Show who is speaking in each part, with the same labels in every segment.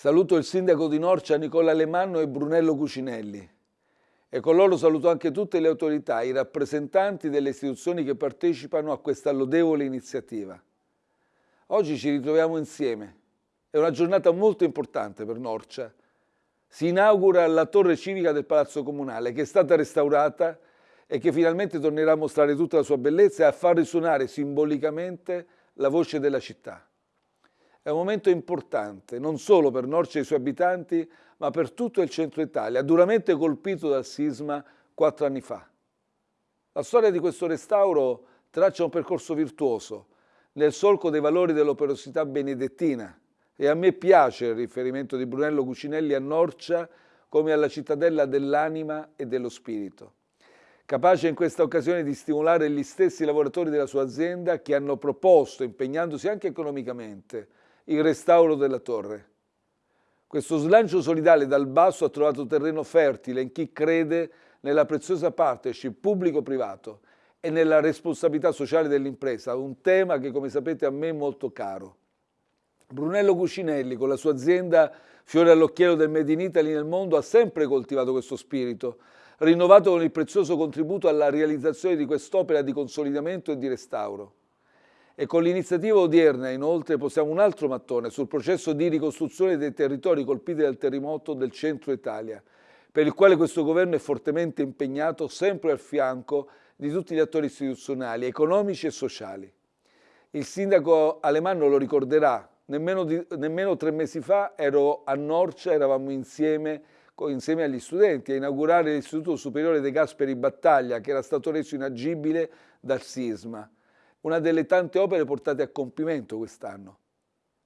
Speaker 1: Saluto il sindaco di Norcia Nicola Lemanno e Brunello Cucinelli e con loro saluto anche tutte le autorità, i rappresentanti delle istituzioni che partecipano a questa lodevole iniziativa. Oggi ci ritroviamo insieme, è una giornata molto importante per Norcia. Si inaugura la torre civica del Palazzo Comunale che è stata restaurata e che finalmente tornerà a mostrare tutta la sua bellezza e a far risuonare simbolicamente la voce della città. È un momento importante, non solo per Norcia e i suoi abitanti, ma per tutto il centro Italia, duramente colpito dal sisma quattro anni fa. La storia di questo restauro traccia un percorso virtuoso, nel solco dei valori dell'operosità benedettina, e a me piace il riferimento di Brunello Cucinelli a Norcia come alla cittadella dell'anima e dello spirito. Capace in questa occasione di stimolare gli stessi lavoratori della sua azienda che hanno proposto, impegnandosi anche economicamente, il restauro della torre. Questo slancio solidale dal basso ha trovato terreno fertile in chi crede nella preziosa partnership pubblico-privato e nella responsabilità sociale dell'impresa, un tema che come sapete a me è molto caro. Brunello Cucinelli con la sua azienda Fiore all'occhiello del Made in Italy nel mondo ha sempre coltivato questo spirito, rinnovato con il prezioso contributo alla realizzazione di quest'opera di consolidamento e di restauro. E con l'iniziativa odierna, inoltre, posiamo un altro mattone sul processo di ricostruzione dei territori colpiti dal terremoto del centro Italia, per il quale questo governo è fortemente impegnato sempre al fianco di tutti gli attori istituzionali, economici e sociali. Il sindaco Alemanno lo ricorderà, nemmeno, di, nemmeno tre mesi fa ero a Norcia, eravamo insieme, insieme agli studenti a inaugurare l'Istituto Superiore dei Gasperi Battaglia, che era stato reso inagibile dal sisma una delle tante opere portate a compimento quest'anno.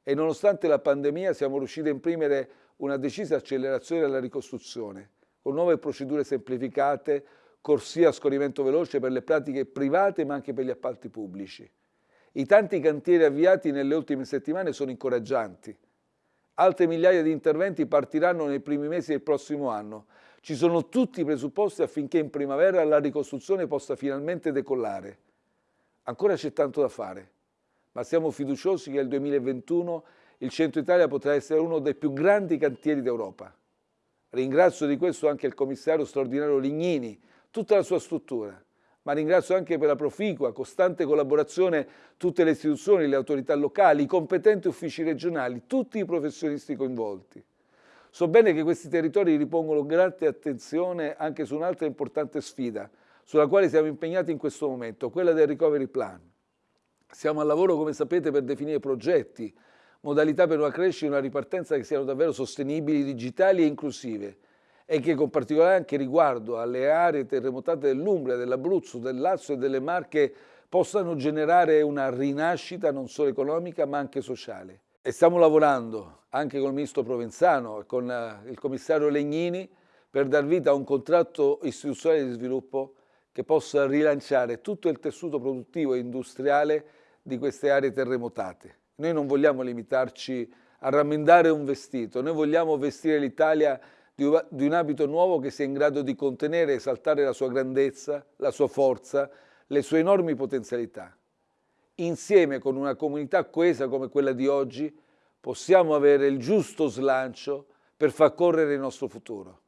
Speaker 1: E nonostante la pandemia siamo riusciti a imprimere una decisa accelerazione alla ricostruzione, con nuove procedure semplificate, corsie a scorrimento veloce per le pratiche private ma anche per gli appalti pubblici. I tanti cantieri avviati nelle ultime settimane sono incoraggianti. Altre migliaia di interventi partiranno nei primi mesi del prossimo anno. Ci sono tutti i presupposti affinché in primavera la ricostruzione possa finalmente decollare. Ancora c'è tanto da fare, ma siamo fiduciosi che nel 2021 il Centro Italia potrà essere uno dei più grandi cantieri d'Europa. Ringrazio di questo anche il commissario straordinario Lignini, tutta la sua struttura, ma ringrazio anche per la proficua, costante collaborazione tutte le istituzioni, le autorità locali, i competenti uffici regionali, tutti i professionisti coinvolti. So bene che questi territori ripongono grande attenzione anche su un'altra importante sfida, sulla quale siamo impegnati in questo momento, quella del recovery plan. Siamo al lavoro, come sapete, per definire progetti, modalità per una crescita e una ripartenza che siano davvero sostenibili, digitali e inclusive e che con particolare anche riguardo alle aree terremotate dell'Umbria, dell'Abruzzo, del Lazio e delle Marche possano generare una rinascita non solo economica ma anche sociale. E stiamo lavorando anche con il Ministro Provenzano e con eh, il Commissario Legnini per dar vita a un contratto istituzionale di sviluppo che possa rilanciare tutto il tessuto produttivo e industriale di queste aree terremotate. Noi non vogliamo limitarci a rammendare un vestito, noi vogliamo vestire l'Italia di un abito nuovo che sia in grado di contenere e esaltare la sua grandezza, la sua forza, le sue enormi potenzialità. Insieme con una comunità coesa come quella di oggi possiamo avere il giusto slancio per far correre il nostro futuro.